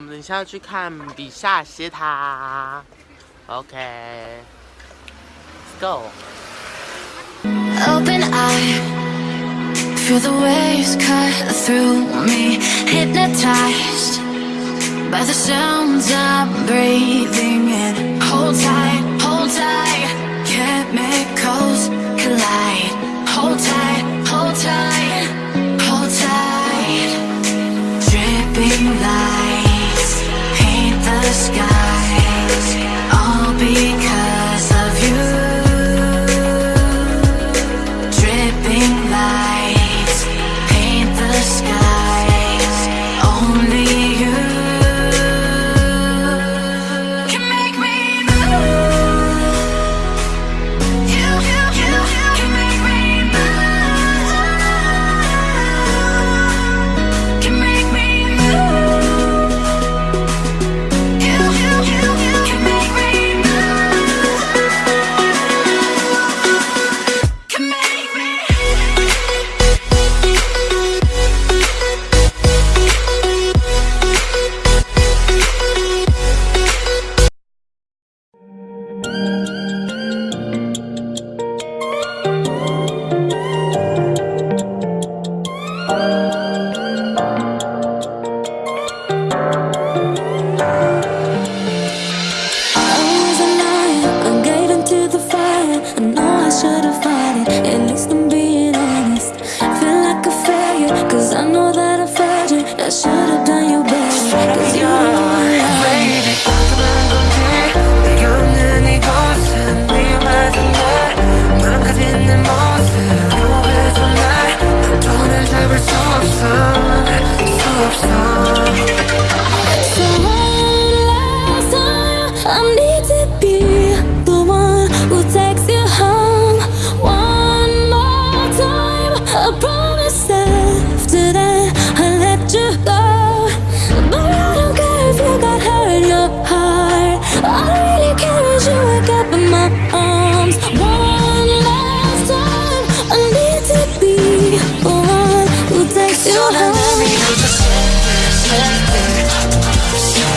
我们等一下要去看比萨斜塔，OK，Let's、okay, go。Open eye, feel the waves cut through me, hypnotized by the sounds I'm breathing in. Hold tight, hold tight, can't make. I should've you and I, we know